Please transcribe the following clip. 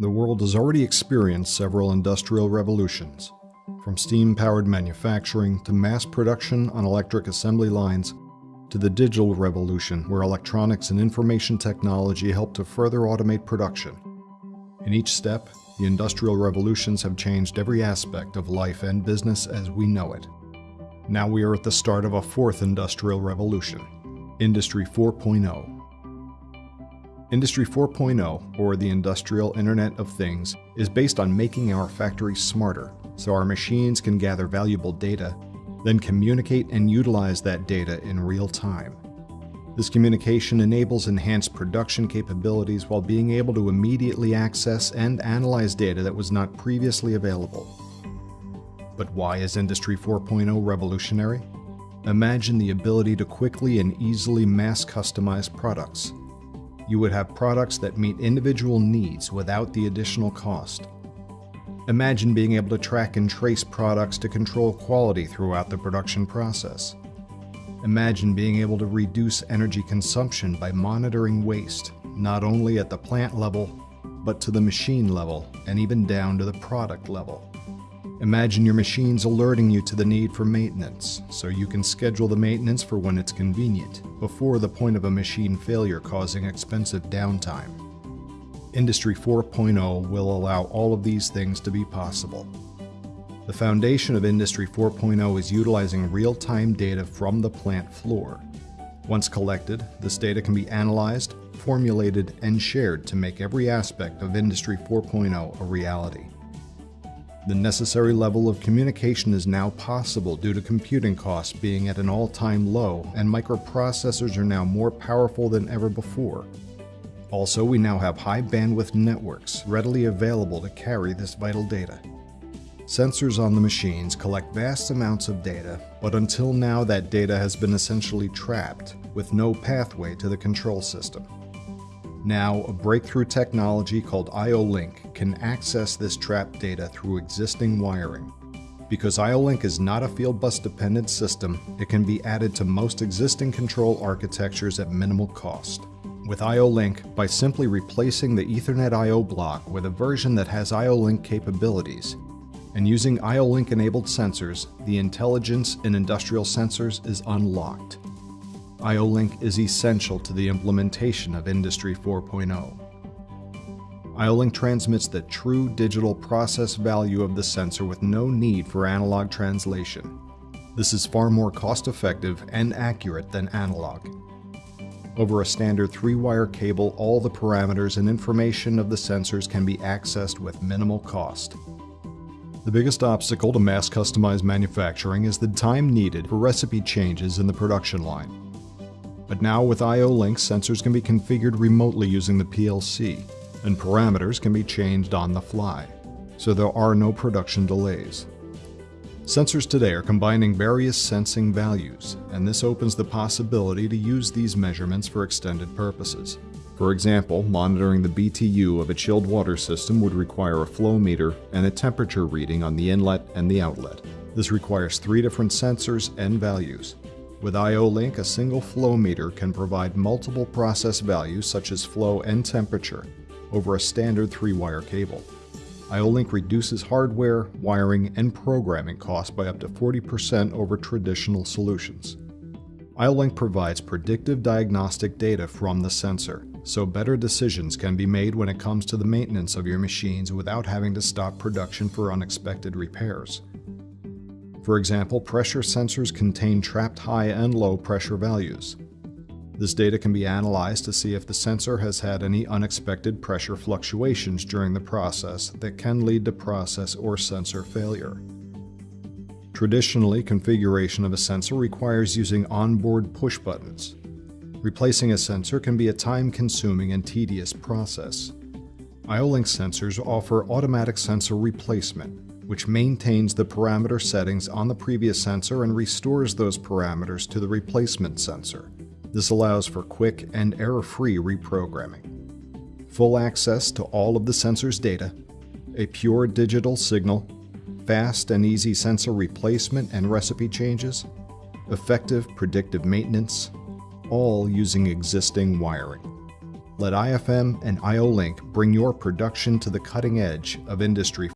The world has already experienced several industrial revolutions, from steam-powered manufacturing to mass production on electric assembly lines to the digital revolution where electronics and information technology help to further automate production. In each step, the industrial revolutions have changed every aspect of life and business as we know it. Now we are at the start of a fourth industrial revolution, Industry 4.0. Industry 4.0, or the Industrial Internet of Things, is based on making our factories smarter so our machines can gather valuable data, then communicate and utilize that data in real time. This communication enables enhanced production capabilities while being able to immediately access and analyze data that was not previously available. But why is Industry 4.0 revolutionary? Imagine the ability to quickly and easily mass customize products you would have products that meet individual needs without the additional cost. Imagine being able to track and trace products to control quality throughout the production process. Imagine being able to reduce energy consumption by monitoring waste, not only at the plant level, but to the machine level and even down to the product level. Imagine your machines alerting you to the need for maintenance, so you can schedule the maintenance for when it's convenient, before the point of a machine failure causing expensive downtime. Industry 4.0 will allow all of these things to be possible. The foundation of Industry 4.0 is utilizing real-time data from the plant floor. Once collected, this data can be analyzed, formulated, and shared to make every aspect of Industry 4.0 a reality. The necessary level of communication is now possible due to computing costs being at an all-time low and microprocessors are now more powerful than ever before. Also, we now have high bandwidth networks readily available to carry this vital data. Sensors on the machines collect vast amounts of data, but until now that data has been essentially trapped, with no pathway to the control system. Now, a breakthrough technology called IO-Link can access this trapped data through existing wiring. Because IO-Link is not a field bus dependent system, it can be added to most existing control architectures at minimal cost. With IO-Link, by simply replacing the Ethernet I.O. block with a version that has IO-Link capabilities, and using IO-Link enabled sensors, the intelligence in industrial sensors is unlocked. IO-Link is essential to the implementation of Industry 4.0. IO-Link transmits the true digital process value of the sensor with no need for analog translation. This is far more cost-effective and accurate than analog. Over a standard 3-wire cable, all the parameters and information of the sensors can be accessed with minimal cost. The biggest obstacle to mass customized manufacturing is the time needed for recipe changes in the production line. But now with IO-Link, sensors can be configured remotely using the PLC, and parameters can be changed on the fly, so there are no production delays. Sensors today are combining various sensing values, and this opens the possibility to use these measurements for extended purposes. For example, monitoring the BTU of a chilled water system would require a flow meter and a temperature reading on the inlet and the outlet. This requires three different sensors and values. With IO-Link, a single flow meter can provide multiple process values such as flow and temperature over a standard 3-wire cable. IO-Link reduces hardware, wiring, and programming costs by up to 40% over traditional solutions. IO-Link provides predictive diagnostic data from the sensor, so better decisions can be made when it comes to the maintenance of your machines without having to stop production for unexpected repairs. For example, pressure sensors contain trapped high and low pressure values. This data can be analyzed to see if the sensor has had any unexpected pressure fluctuations during the process that can lead to process or sensor failure. Traditionally, configuration of a sensor requires using onboard push buttons. Replacing a sensor can be a time-consuming and tedious process. IO-Link sensors offer automatic sensor replacement, which maintains the parameter settings on the previous sensor and restores those parameters to the replacement sensor. This allows for quick and error-free reprogramming. Full access to all of the sensor's data, a pure digital signal, fast and easy sensor replacement and recipe changes, effective predictive maintenance, all using existing wiring. Let IFM and IO Link bring your production to the cutting edge of Industry